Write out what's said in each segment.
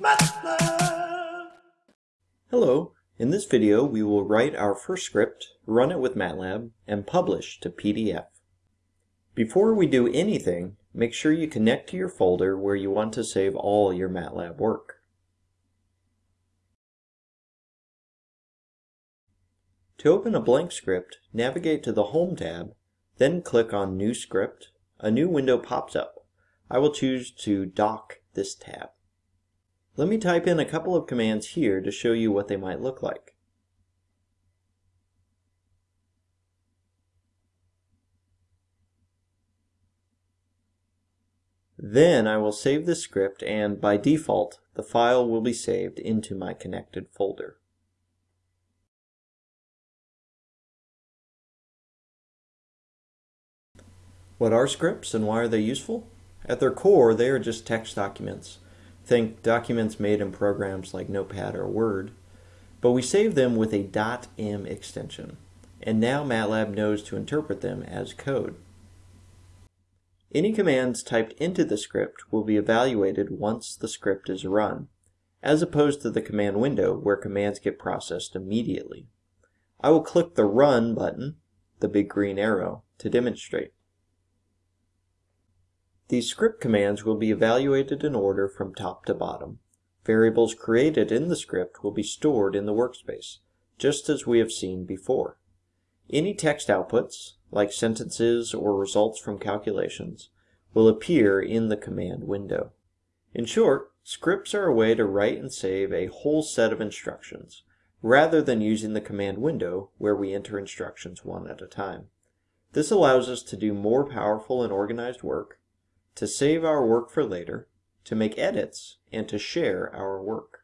MATLAB. Hello, in this video we will write our first script, run it with MATLAB, and publish to PDF. Before we do anything, make sure you connect to your folder where you want to save all your MATLAB work. To open a blank script, navigate to the Home tab, then click on New Script. A new window pops up. I will choose to dock this tab. Let me type in a couple of commands here to show you what they might look like. Then I will save the script and by default the file will be saved into my connected folder. What are scripts and why are they useful? At their core, they are just text documents. Think documents made in programs like Notepad or Word. But we save them with a .m extension. And now MATLAB knows to interpret them as code. Any commands typed into the script will be evaluated once the script is run, as opposed to the command window where commands get processed immediately. I will click the Run button, the big green arrow, to demonstrate. These script commands will be evaluated in order from top to bottom. Variables created in the script will be stored in the workspace, just as we have seen before. Any text outputs, like sentences or results from calculations, will appear in the command window. In short, scripts are a way to write and save a whole set of instructions, rather than using the command window where we enter instructions one at a time. This allows us to do more powerful and organized work, to save our work for later, to make edits, and to share our work.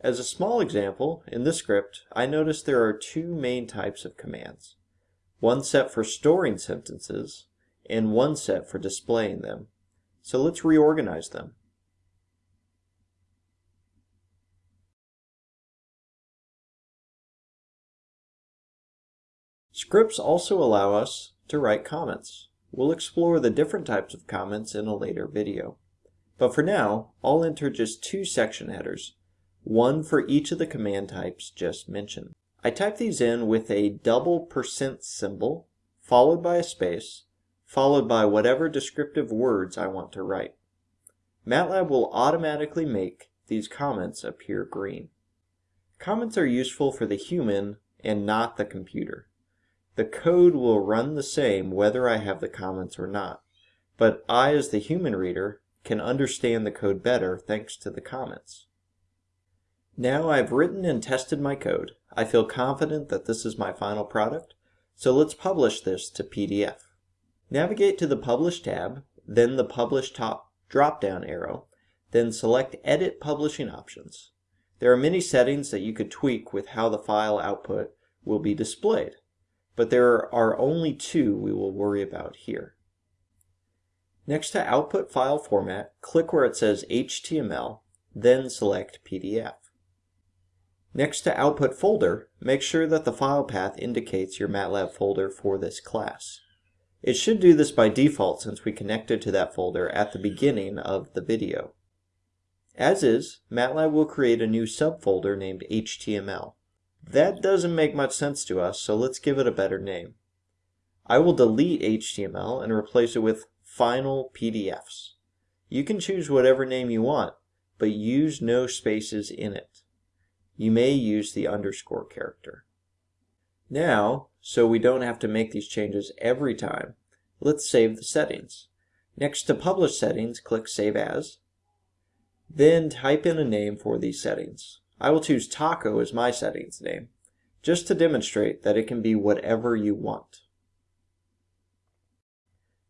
As a small example, in this script, I notice there are two main types of commands. One set for storing sentences, and one set for displaying them. So let's reorganize them. Scripts also allow us to write comments. We'll explore the different types of comments in a later video. But for now, I'll enter just two section headers, one for each of the command types just mentioned. I type these in with a double percent symbol, followed by a space, followed by whatever descriptive words I want to write. MATLAB will automatically make these comments appear green. Comments are useful for the human and not the computer. The code will run the same whether I have the comments or not, but I as the human reader can understand the code better thanks to the comments. Now I've written and tested my code. I feel confident that this is my final product, so let's publish this to PDF. Navigate to the Publish tab, then the Publish Top drop-down arrow, then select Edit Publishing Options. There are many settings that you could tweak with how the file output will be displayed but there are only two we will worry about here. Next to Output File Format, click where it says HTML, then select PDF. Next to Output Folder, make sure that the file path indicates your MATLAB folder for this class. It should do this by default since we connected to that folder at the beginning of the video. As is, MATLAB will create a new subfolder named HTML. That doesn't make much sense to us, so let's give it a better name. I will delete HTML and replace it with Final PDFs. You can choose whatever name you want, but use no spaces in it. You may use the underscore character. Now, so we don't have to make these changes every time, let's save the settings. Next to Publish Settings, click Save As. Then type in a name for these settings. I will choose taco as my settings name, just to demonstrate that it can be whatever you want.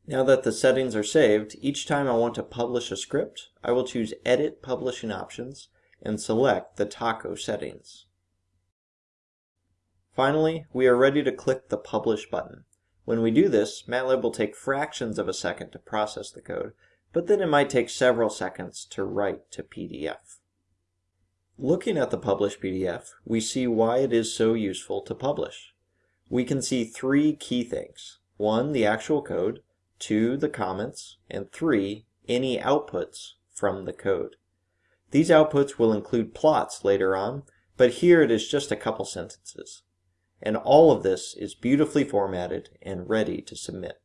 Now that the settings are saved, each time I want to publish a script, I will choose Edit Publishing Options and select the taco settings. Finally, we are ready to click the Publish button. When we do this, MATLAB will take fractions of a second to process the code, but then it might take several seconds to write to PDF. Looking at the published PDF, we see why it is so useful to publish. We can see three key things. One, the actual code. Two, the comments. And three, any outputs from the code. These outputs will include plots later on, but here it is just a couple sentences. And all of this is beautifully formatted and ready to submit.